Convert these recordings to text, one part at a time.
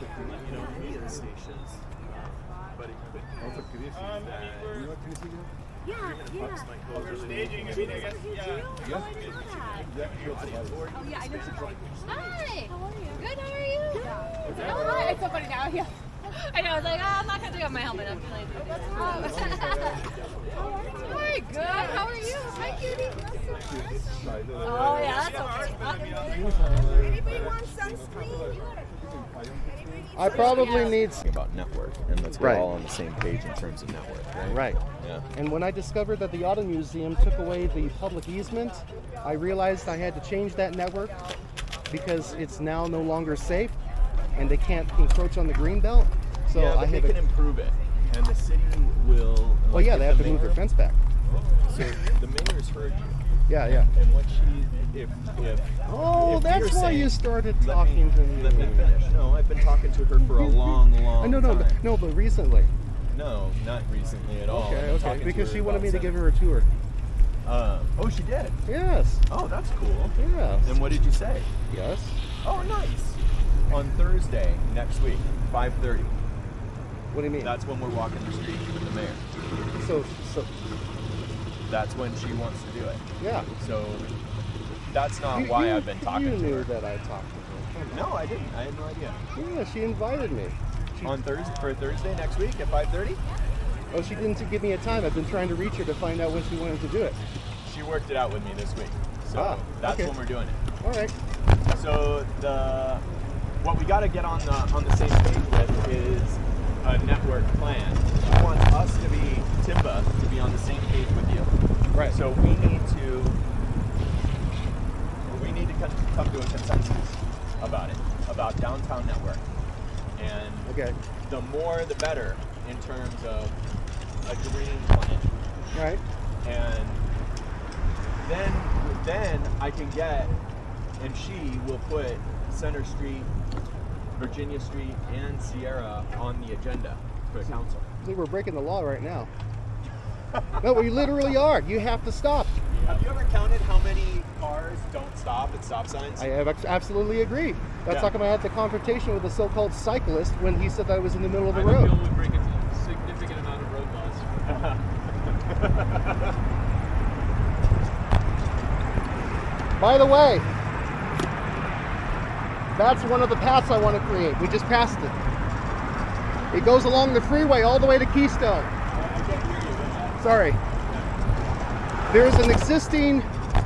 you know, any of the stations, but it could be Um, I mean, we're, yeah, yeah. bucks might go we're staging. Mean, I guess yeah. Oh, know. Oh, yeah, I know she's Hi. how are you? Good. How are you? Yeah. Oh, hi. It's so funny now. Yeah. I know. I was like, oh, I'm not gonna take off my helmet. I'm feeling. Oh. Hi. Good. How are you? Hi, cutie. Oh yeah, that's okay. Anybody want sunscreen? I probably need. about network and let's get Right. all on the same page in terms of network, right? Right. Yeah. And when I discovered that the Auto Museum took away the public easement, I realized I had to change that network because it's now no longer safe and they can't encroach on the green belt. So yeah, I they can improve it, and the city will. Well, like, yeah, they have the to move their fence back. Oh. So the mayor's heard you, Yeah, yeah. and what she, if if. Oh, if that's why saying- you started talking me, to me. Let me finish. No, I've been talking to her for a long, long I no, no, time. no, but recently. No, not recently at all. Okay, okay. Because she wanted me to give her a tour. Uh, oh, she did. Yes. Oh, that's cool. Yes. And what did you say? Yes. Oh, nice. On Thursday next week, 5:30. What do you mean? That's when we're walking the street with the mayor. so, so, That's when she wants to do it. yeah. So that's not You- why you- I've been talking You to knew her. that I talked to her. No, I didn't. I had no idea. Yeah, she invited me. She, On Thursday for Thursday next week at 5:30. oh, she didn't give me a time. I've been trying to reach her to find out when she wanted to do it. She worked it out with me this week. So Ah, that's okay. when we're doing it. All right. So the what we got to get on the on the same page with is a network plan. She wants us to be Timba to be on the same page with you. Right. So we need to we need to come, to a consensus about it, about downtown network, and Okay. the more the better in terms of a green plan Right. and then then I can get and she will put Center Street, Virginia Street, and Sierra on the agenda for the council. See, we're breaking the law right now. no, we literally are. You have to stop. Have you ever counted how many cars don't stop at stop signs? I have absolutely agree. That's Yeah. how come I had the confrontation with the so-called cyclist when he said that I was in the middle of the I road. Bill would break a significant amount of road laws. By the way, that's one of the paths I want to create. We just passed it. It goes along the freeway all the way to Keystone. I can't hear you. with that. Sorry. There's an existing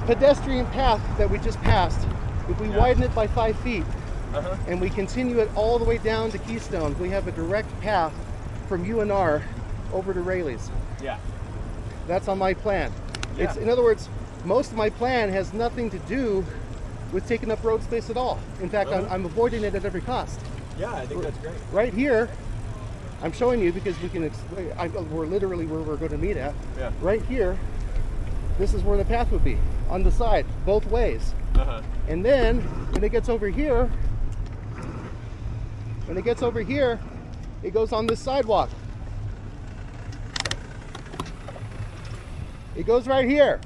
pedestrian path that we just passed. If we Yeah. widen it by five feet Uh-huh. and we continue it all the way down to Keystone, we have a direct path from UNR over to Raley's. Yeah. That's on my plan. It's in other words, most of my plan has nothing to do with taking up road space at all. In fact, I'm, Uh-huh. I'm avoiding it at every cost. Yeah, I think that's great. Right here, I'm showing you because we can. ex- I, we're literally where we're going to meet at. Yeah. Right here, this is where the path would be on the side, both ways. Uh-huh. And then when it gets over here, when it gets over here, it goes on this sidewalk. It goes right here.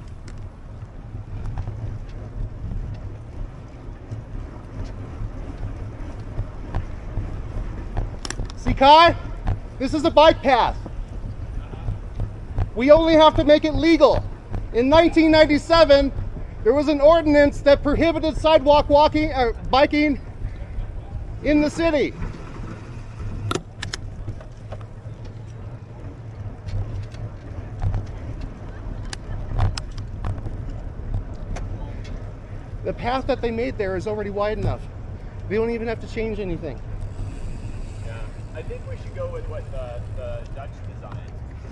See, Kai? This is a bike path. We only have to make it legal. In 1997, there was an ordinance that prohibited sidewalk walking or biking in the city. The path that they made there is already wide enough. They don't even have to change anything. I think we should go with what the, the Dutch design.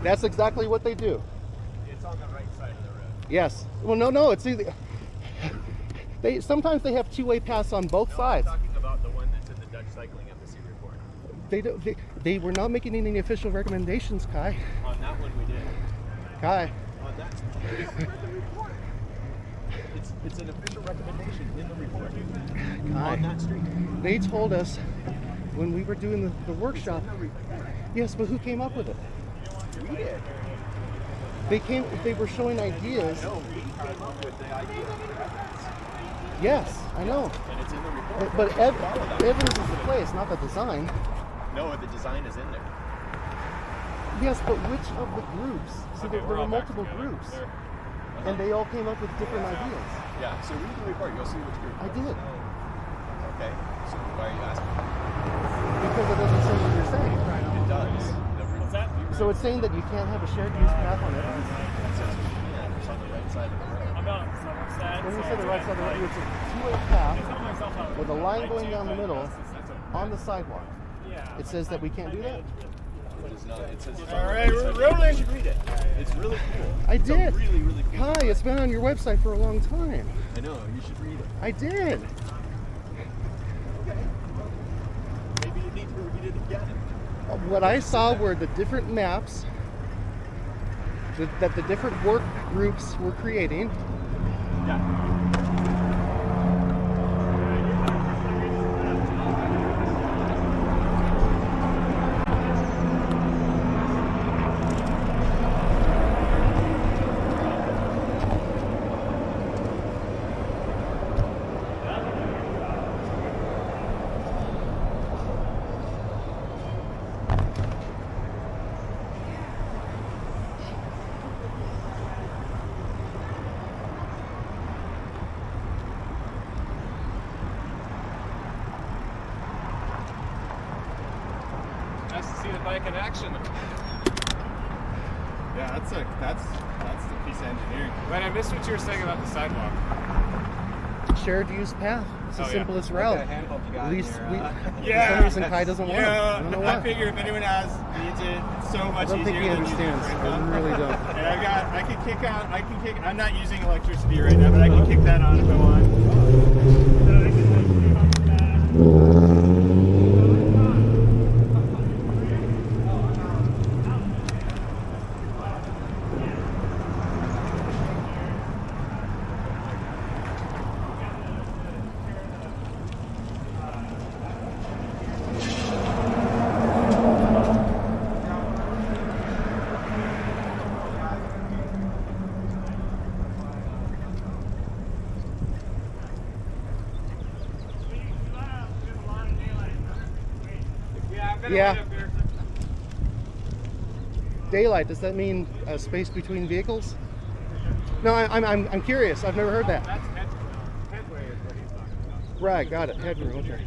That's exactly what they do. It's on the right side of the road. Yes. Well, no, no. It's either they sometimes they have two-way paths on both No, sides. I'm talking about the one that's in the Dutch Cycling Embassy report. They, don't, they they were not making any official recommendations, Kai. On that one we did. Kai. On that, it's it's an official recommendation in the report Kai. on that street. They told us when we were doing the, the workshop. Yes, but who came up with it? We did. They came. They were showing ideas. No, we came up with the idea. Yes, I know. And it's in the report. But, but Ev- Evans is the place, not the design. No, the design is in there. Yes, but which of the groups? See, there, there were multiple groups, and they all came up with different ideas. Yeah, so read the report. You'll see which group. I did Okay. So why are you asking? Because it doesn't say what you're saying. It does. What's that? So it's saying that you can't have a shared use path on Evans. report says you can. It's on the right side of the road. I'm on. When you say the right side of the road, it's a two-way path with a line going down the middle on the sidewalk. It says that we can't do that. It is not. It says it's All on the right, we're rolling. You should read it. It's really cool. I It's did. really, really cool. Hi, it's been on your website for a long time. I know. You should read it. I did. Maybe you need to read it again. What I saw were the different maps that, the different work groups were creating. Yeah. Nice to see the bike in action. Yeah, that's a that's that's the piece of engineering. But I missed what you were saying about the sidewalk. Shared use path. It's the Oh, simplest What route. kind of handhold you got At least your, we, uh, for some reason Kai doesn't want it. I don't know I figure if anyone has needs it, it's so much easier. I don't think easier he than using understands. I pump. really don't. And I got I can kick out. I can kick I'm not using electricity right now, but I can kick that on if I want. Yeah. Daylight, does that mean a space between vehicles? No, I, I'm, I'm, I'm curious. I've never heard that. That's. Headway is what he's talking about. Right, got it. Headroom, okay.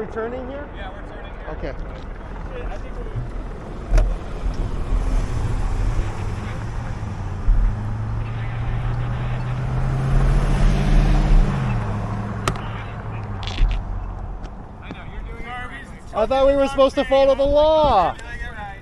We turning here? Yeah, we're turning here. Okay. I think we're. I know, you're doing Arby's. I thought we were supposed to follow the law. Doing it right.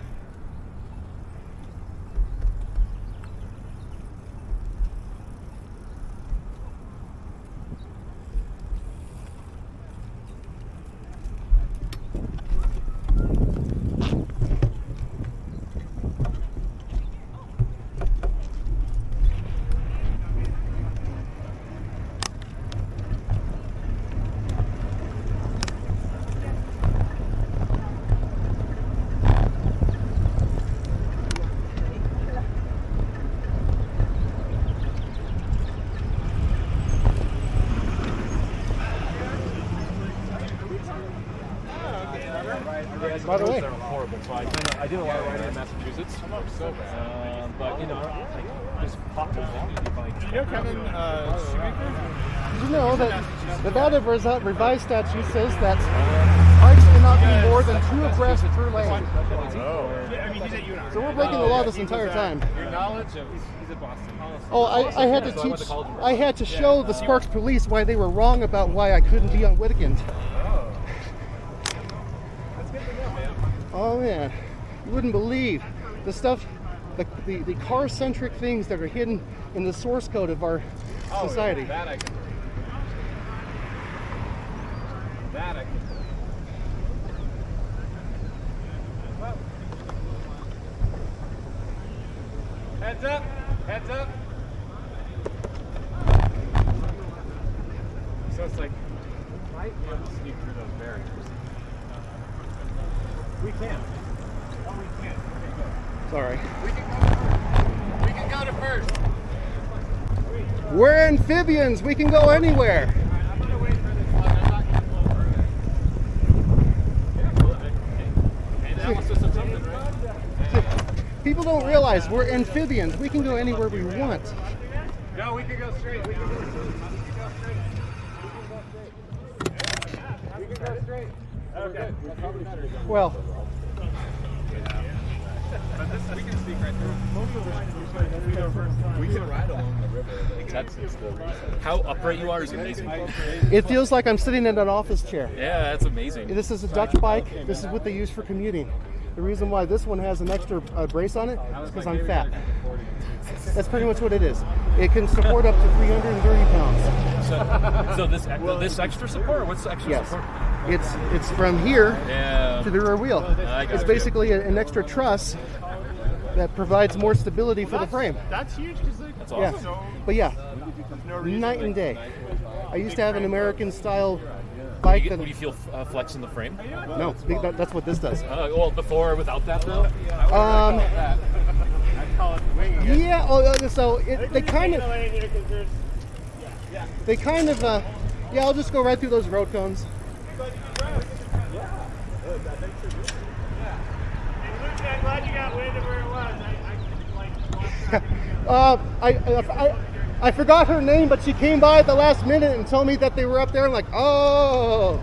By the way, horrible. So I kind of I did a lot of riding in Massachusetts. Um, but you know, like just popped in you find. You know Kevin uh, Shoemaker? did you know that Nevada Resi- revised statute says that bikes cannot be more than two abreast per lane? So we're breaking the law this entire time. Oh, I, I had to teach, I had to show the Sparks police why they were wrong about why I couldn't be on man. Oh man, you wouldn't believe the stuff, the, the, the car-centric things that are hidden in the source code of our Oh, society. That. Heads up! Heads up! So it's like, might be able to sneak through those barriers. We can. Oh, we can. Okay, go. Sorry. We can go. We can go to first. We're amphibians. We can go anywhere. I'm gonna wait for this one. I'm not gonna blow further. Yeah, cool. Hey, analysis of something, right? People don't realize we're amphibians. We can go anywhere we want. No, we can go straight. We can go straight. We can go straight. We can go straight. Okay. That's probably better. Well, But this, we can sneak right through. We go first. We can ride along the river. That's. How upright you are is amazing. it feels like I'm sitting in an office chair. Yeah, that's amazing. This is a Dutch bike. This is what they use for commuting. The reason why this one has an extra uh, brace on it is because I'm fat. That's pretty much what it is. It can support up to 330 pounds. So, so this this extra support. What's the extra Yes. support? It's it's from here Yeah. to the rear wheel. I It's basically a- an extra truss that provides more stability for the frame. That's huge because That's Yeah, awesome. but yeah, no reason. night and day. I used to have an American style Do bike you, that do you feel uh, flex in the frame? no, that- that's what this does. Uh, well, before or without that though. Um, I call it winging it. yeah. Oh, uh, so it, they kind of here because they kind of uh, yeah. I'll just go right through those road cones. And Luke, I'm glad you got wind of where it was. Uh, I, I forgot her name, but she came by at the last minute and told me that they were up there. I'm like, oh.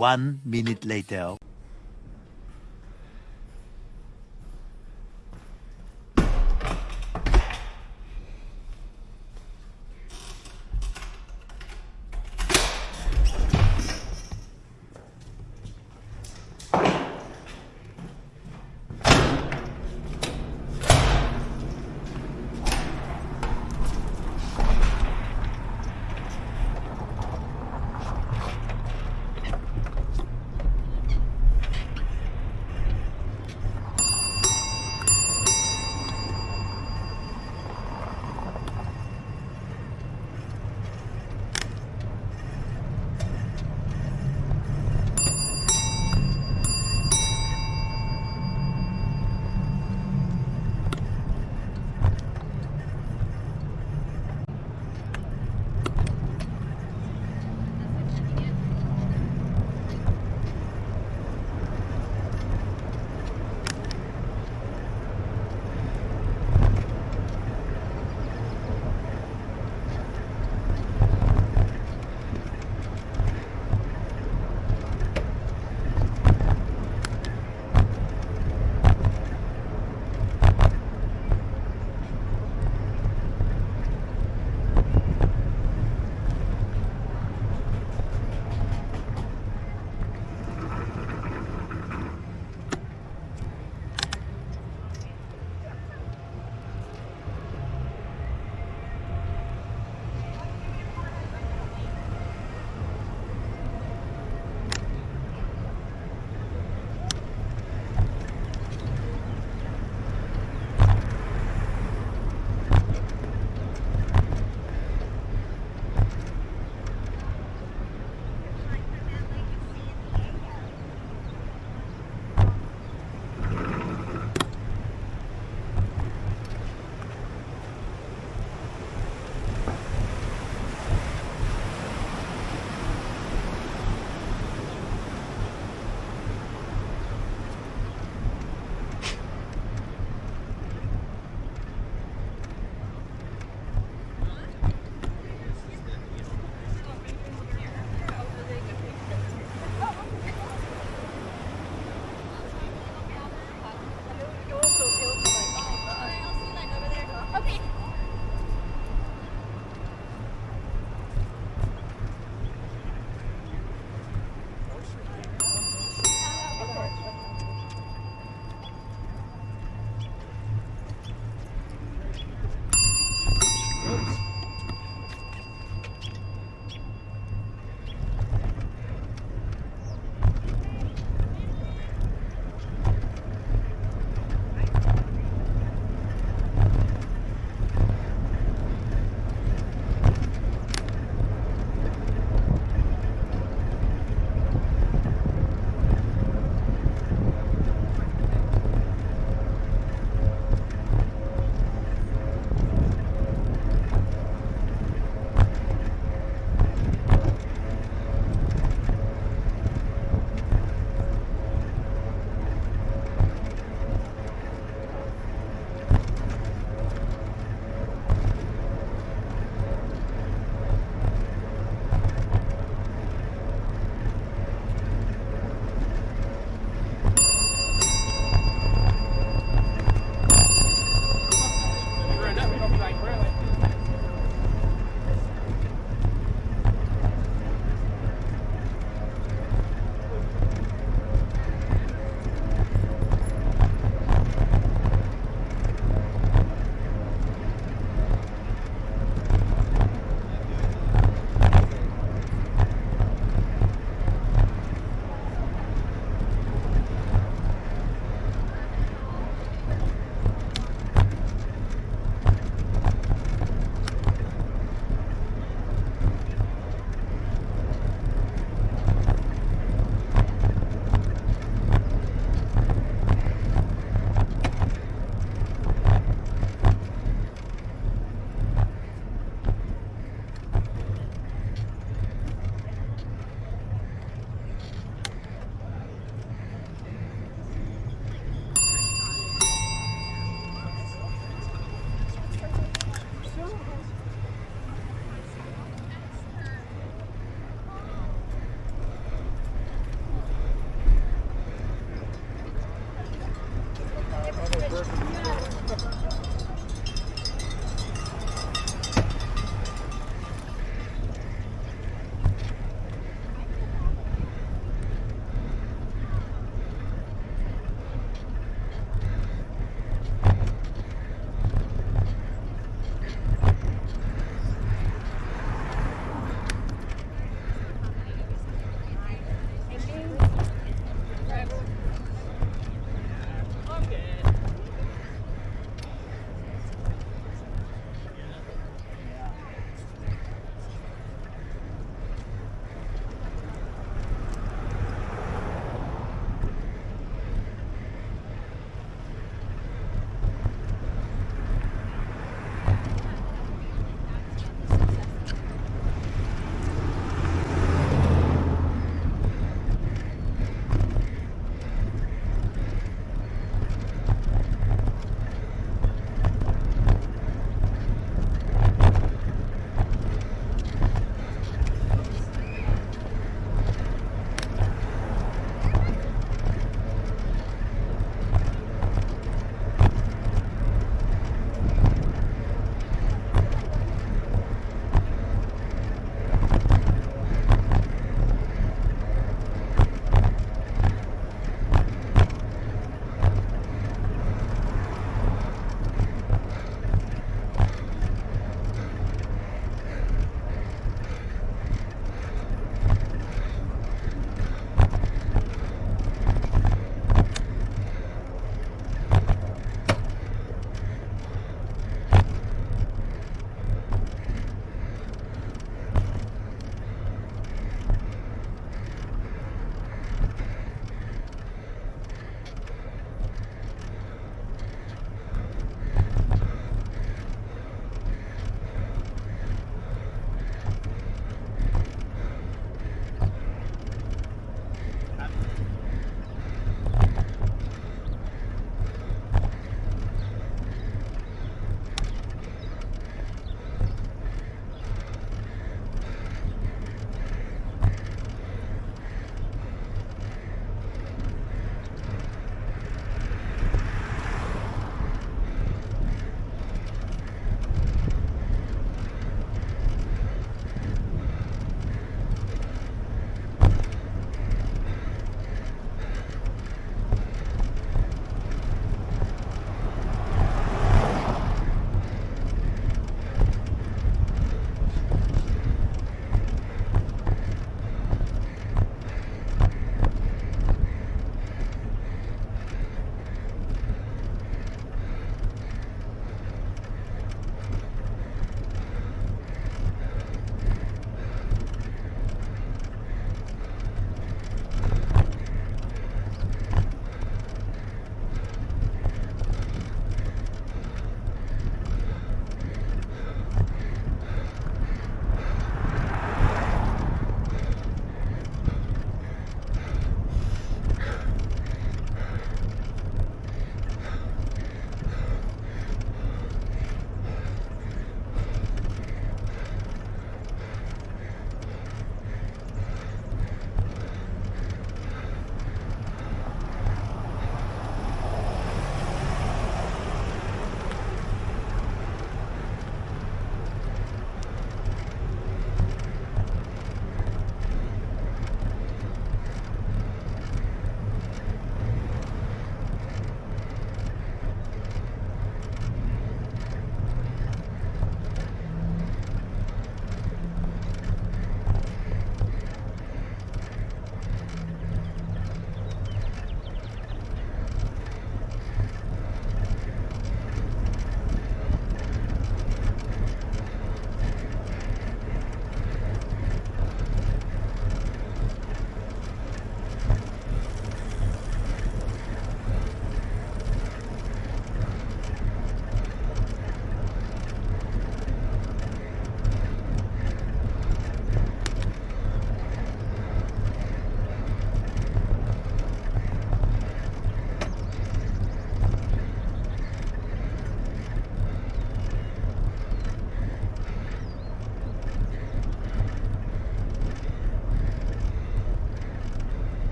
One minute later.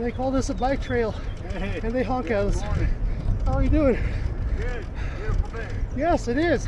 And they call this a bike trail, Hey. and they honk at us. How are you doing? Good. Beautiful day. Yes, it is.